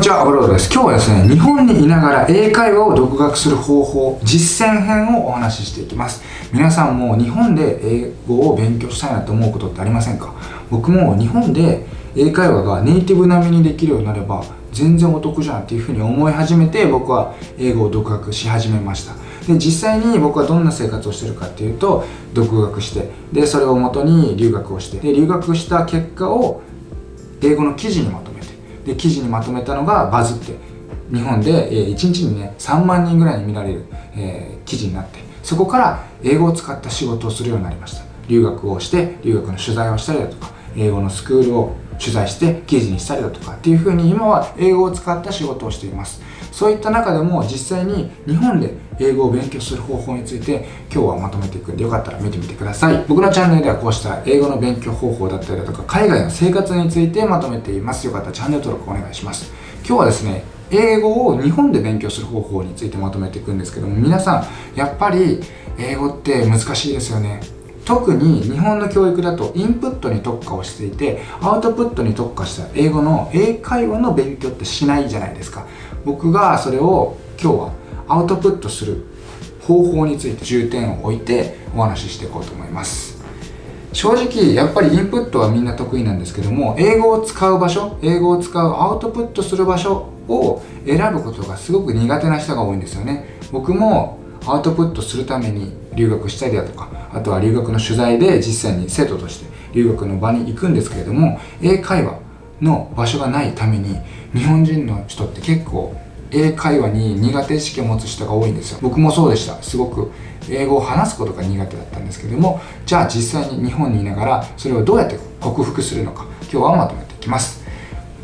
にちは、アブロードです。今日はですね、日本にいながら英会話を独学する方法、実践編をお話ししていきます。皆さんも日本で英語を勉強したいなと思うことってありませんか？僕も日本で英会話がネイティブ並みにできるようになれば全然お得じゃんっていうふうに思い始めて僕は英語を独学し始めました。で実際に僕はどんな生活をしてるかっていうと独学してでそれをもとに留学をしてで留学した結果を英語の記事にまとめで記事にまとめたのがバズって日本で、1日にね3万人ぐらいに見られる、えー、記事になってそこから英語を使った仕事をするようになりました。留学をして留学の取材をしたりだとか英語のスクールを取材して記事にしたりだとかっていうふうに今は英語を使った仕事をしています。そういった中でも実際に日本で英語を勉強する方法について今日はまとめていくんでよかったら見てみてください。僕のチャンネルではこうした英語の勉強方法だったりだとか海外の生活についてまとめています。よかったらチャンネル登録お願いします。今日はですね英語を日本で勉強する方法についてまとめていくんですけども皆さんやっぱり英語って難しいですよね。特に日本の教育だとインプットに特化をしていてアウトプットに特化した英語の英会話の勉強ってしないじゃないですか。僕がそれを今日はアウトプットする方法について重点を置いてお話ししていこうと思います。正直やっぱりインプットはみんな得意なんですけども英語を使う場所英語を使うアウトプットする場所を選ぶことがすごく苦手な人が多いんですよね。僕もアウトプットするために留学したりだとかあとは留学の取材で実際に生徒として留学の場に行くんですけれども英会話の場所がないために日本人の人って結構英会話に苦手意識を持つ人が多いんですよ。僕もそうでした。すごく英語を話すことが苦手だったんですけどもじゃあ実際に日本にいながらそれをどうやって克服するのか今日はまとめていきます。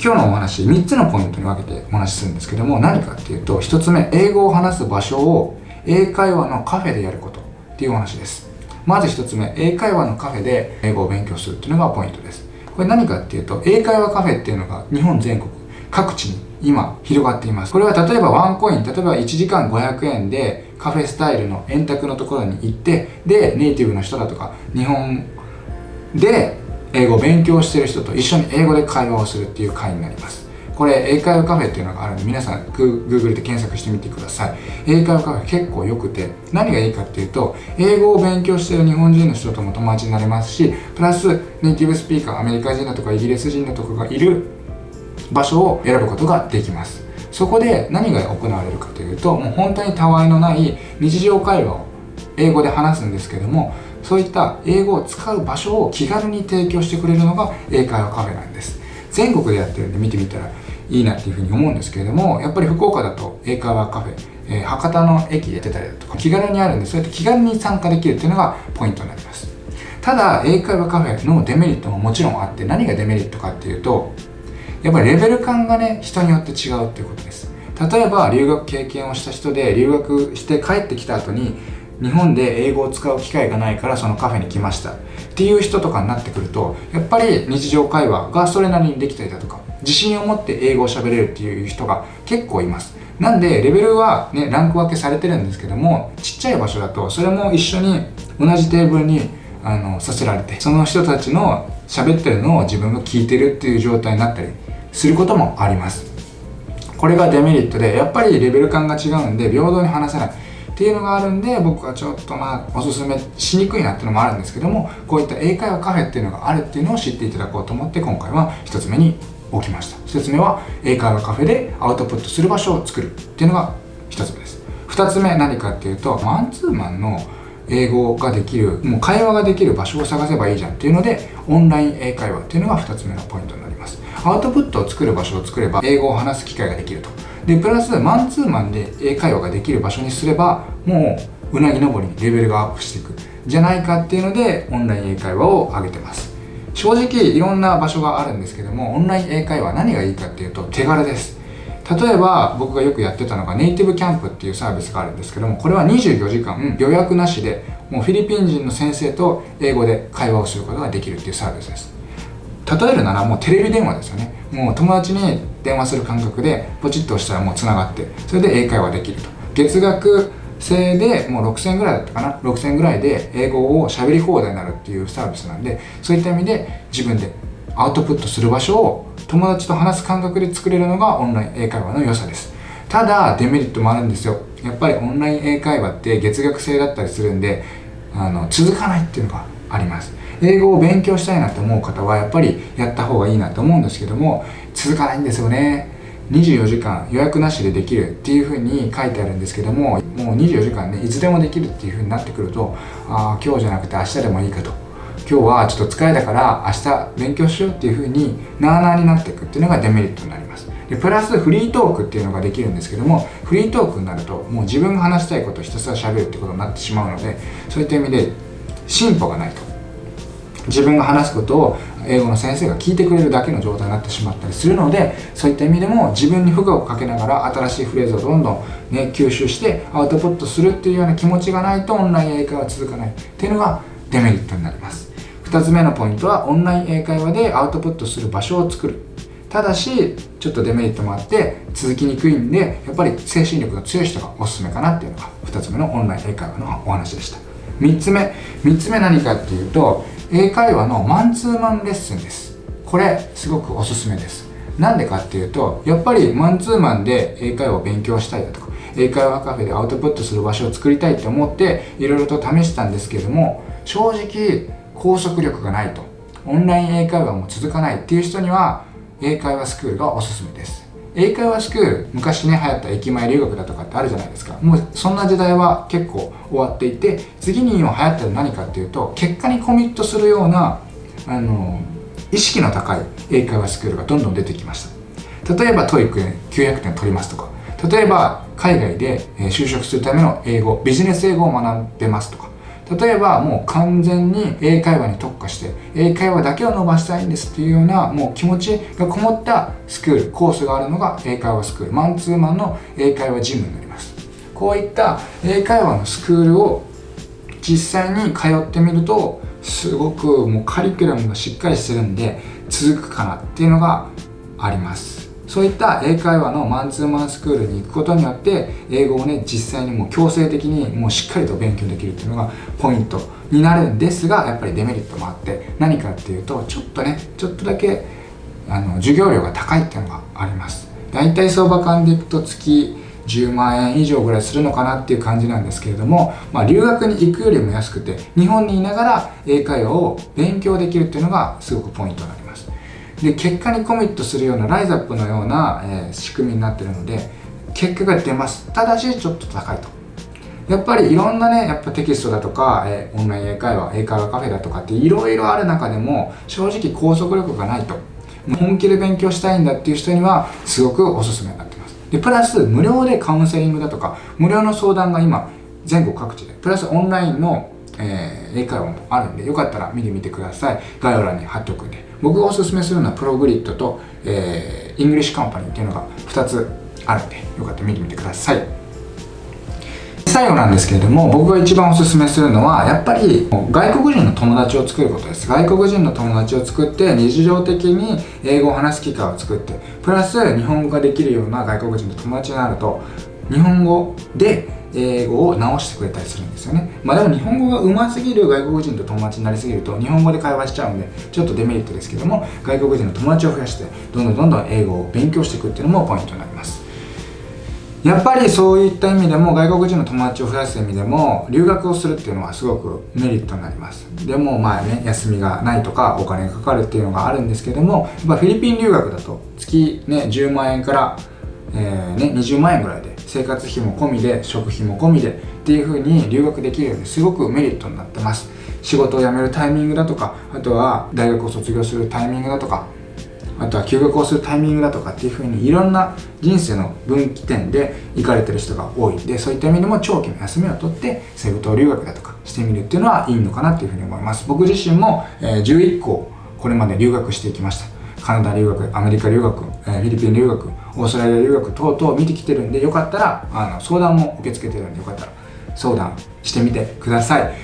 今日のお話3つのポイントに分けてお話しするんですけども何かっていうと1つ目英語を話す場所を英会話のカフェでやることっていうお話です。まず1つ目英会話のカフェで英語を勉強するっていうのがポイントです。これ何かっていうと英会話カフェっていうのが日本全国各地に今広がっています。これは例えばワンコイン例えば1時間500円でカフェスタイルの円卓のところに行ってでネイティブの人だとか日本で英語を勉強してる人と一緒に英語で会話をするっていう会になります。これ英会話カフェっていうのがあるんで皆さん Google で検索してみてください。英会話カフェ結構良くて何がいいかっていうと英語を勉強してる日本人の人とも友達になれますしプラスネイティブスピーカーアメリカ人だとかイギリス人だとかがいる場所を選ぶことができます。そこで何が行われるかというともう本当にたわいのない日常会話を英語で話すんですけどもそういった英語を使う場所を気軽に提供してくれるのが英会話カフェなんです。全国でやってるんで見てみたらいいなっていうふうに思うんですけれどもやっぱり福岡だと英会話カフェ、えー、博多の駅やってたりだとか気軽にあるんでそうやって気軽に参加できるっていうのがポイントになります。ただ英会話カフェのデメリットももちろんあって何がデメリットかっていうとやっぱりレベル感がね人によって違うっていうことです。例えば留学経験をした人で留学して帰ってきた後に日本で英語を使う機会がないからそのカフェに来ましたっていう人とかになってくるとやっぱり日常会話がそれなりにできたりだとか自信を持って英語を喋れるっていう人が結構います。なんでレベルはねランク分けされてるんですけどもちっちゃい場所だとそれも一緒に同じテーブルにあのさせられてその人たちの喋ってるのを自分が聞いてるっていう状態になったりすることもあります。これがデメリットでやっぱりレベル感が違うんで平等に話せないっていうのがあるんで僕はちょっとまあおすすめしにくいなっていうのもあるんですけどもこういった英会話カフェっていうのがあるっていうのを知っていただこうと思って今回は1つ目に置きました。1つ目は英会話カフェでアウトプットする場所を作る。っていうのが1つ目です。2つ目何かっていうとマンツーマンの英語ができるもう会話ができる場所を探せばいいじゃん。っていうのでオンライン英会話っていうのが2つ目のポイントになります。アウトプットを作る場所を作れば英語を話す機会ができると。でプラスマンツーマンで英会話ができる場所にすればもううなぎ登りにレベルがアップしていく。じゃないかっていうのでオンライン英会話を上げてます。正直いろんな場所があるんですけどもオンライン英会話何がいいかっていうと手軽です。例えば僕がよくやってたのがネイティブキャンプっていうサービスがあるんですけどもこれは24時間予約なしでもうフィリピン人の先生と英語で会話をすることができるっていうサービスです。例えるならもうテレビ電話ですよね。もう友達に電話する感覚でポチッと押したらもうつながってそれで英会話できると。月額制でもう6000円ぐらいだったかな？6000円ぐらいで英語を喋り放題になるっていうサービスなんでそういった意味で自分でアウトプットする場所を友達と話す感覚で作れるのがオンライン英会話の良さです。ただデメリットもあるんですよ。やっぱりオンライン英会話って月額制だったりするんであの続かないっていうのがあります。英語を勉強したいなと思う方はやっぱりやった方がいいなと思うんですけども続かないんですよね。24時間予約なしでできるっていう風に書いてあるんですけどももう24時間ねいつでもできるっていう風になってくるとああ今日じゃなくて明日でもいいかと。今日はちょっと疲れたから明日勉強しようっていう風になあなあになっていくっていうのがデメリットになります。でプラスフリートークっていうのができるんですけどもフリートークになるともう自分が話したいことをひたすら喋るってことになってしまうのでそういった意味で進歩がないと。自分が話すことを英語の先生が聞いてくれるだけの状態になってしまったりするのでそういった意味でも自分に負荷をかけながら新しいフレーズをどんどん、ね、吸収してアウトプットするっていうような気持ちがないとオンライン英会話続かない。っていうのがデメリットになります。2つ目のポイントはオンライン英会話でアウトプットする場所を作る。ただしちょっとデメリットもあって続きにくいんでやっぱり精神力の強い人がおすすめかなっていうのが2つ目のオンライン英会話のお話でした3つ目3つ目何かっていうと英会話のマンツーマンレッスンです。これすごくおすすめです。なんでかっていうとやっぱりマンツーマンで英会話を勉強したいだとか英会話カフェでアウトプットする場所を作りたいって思っていろいろと試したんですけども正直拘束力がないとオンライン英会話も続かないっていう人には英会話スクールがおすすめです。英会話スクール昔ね流行った駅前留学だとかってあるじゃないですか。もうそんな時代は結構終わっていて次に今流行ってる何かっていうと結果にコミットするようなあの意識の高い英会話スクールがどんどん出てきました。例えば TOEIC900 点取りますとか。例えば海外で就職するための英語ビジネス英語を学んでますとか。例えばもう完全に英会話に特化して英会話だけを伸ばしたいんですっていうようなもう気持ちがこもったスクールコースがあるのが英会話スクールマンツーマンの英会話ジムになります。こういった英会話のスクールを実際に通ってみるとすごくもうカリキュラムがしっかりしてるんで続くかなっていうのがあります。そういった英会話のマンツーマンスクールに行くことによって英語をね実際にもう強制的にもうしっかりと勉強できるっていうのがポイントになるんですがやっぱりデメリットもあって何かっていうとちょっとねちょっとだけあの授業料が高いっていうのがあります。大体相場感でいくと月10万円以上ぐらいするのかなっていう感じなんですけれども、まあ、留学に行くよりも安くて日本にいながら英会話を勉強できるっていうのがすごくポイントになります。で結果にコミットするようなライザップのような、えー、仕組みになってるので結果が出ます。ただしちょっと高いと。やっぱりいろんなねやっぱテキストだとか、えー、オンライン英会話英会話カフェだとかっていろいろある中でも正直拘束力がないと。本気で勉強したいんだっていう人にはすごくおすすめになってます。でプラス無料でカウンセリングだとか無料の相談が今全国各地で。プラスオンラインのえー、英会話もあるんでよかったら見てみてください。概要欄に貼っておくんで。僕がおすすめするのは PROGRIT と、えー、 ENGLISH COMPANY っていうのが2つあるんでよかったら見てみてください。最後なんですけれども僕が一番おすすめするのはやっぱり外国人の友達を作ることです。外国人の友達を作って日常的に英語を話す機会を作ってプラス日本語ができるような外国人の友達になると日本語で英語を直してくれたりするんですよね。まあでも日本語が上手すぎる外国人と友達になりすぎると日本語で会話しちゃうんでちょっとデメリットですけども外国人の友達を増やしてどんどんどんどん英語を勉強していくっていうのもポイントになります。やっぱりそういった意味でも外国人の友達を増やす意味でも留学をするっていうのはすごくメリットになります。でもまあね休みがないとかお金がかかるっていうのがあるんですけどもやっぱフィリピン留学だと月ね10万円から、えー、ね、20万円ぐらいで生活費も込みで食費も込みでっていう風に留学できるようにすごくメリットになってます。仕事を辞めるタイミングだとかあとは大学を卒業するタイミングだとかあとは休学をするタイミングだとかっていう風にいろんな人生の分岐点で行かれてる人が多い。んでそういった意味でも長期の休みを取ってセブ島留学だとかしてみるっていうのはいいのかなっていう風に思います。僕自身も、11個これまで留学していきました。カナダ留学アメリカ留学、え、フィリピン留学オーストラリア留学等々見てきてるんでよかったらあの相談も受け付けてるんでよかったら相談してみてください。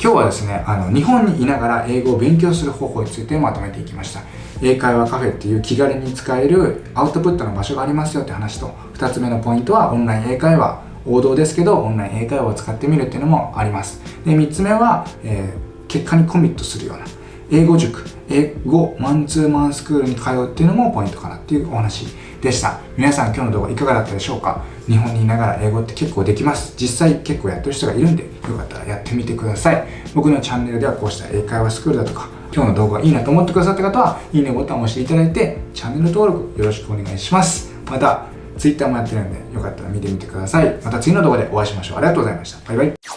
今日はですねあの日本にいながら英語を勉強する方法についてまとめていきました。英会話カフェっていう気軽に使えるアウトプットの場所がありますよって話と2つ目のポイントはオンライン英会話。王道ですけどオンライン英会話を使ってみるっていうのもあります。で3つ目は、えー、結果にコミットするような英語塾、英語マンツーマンスクールに通うっていうのもポイントかなっていうお話でした。皆さん今日の動画いかがだったでしょうか？日本にいながら英語って結構できます。実際結構やってる人がいるんで、よかったらやってみてください。僕のチャンネルではこうした英会話スクールだとか、今日の動画がいいなと思ってくださった方は、いいねボタンを押していただいて、チャンネル登録よろしくお願いします。また、Twitter もやってるんで、よかったら見てみてください。また次の動画でお会いしましょう。ありがとうございました。バイバイ。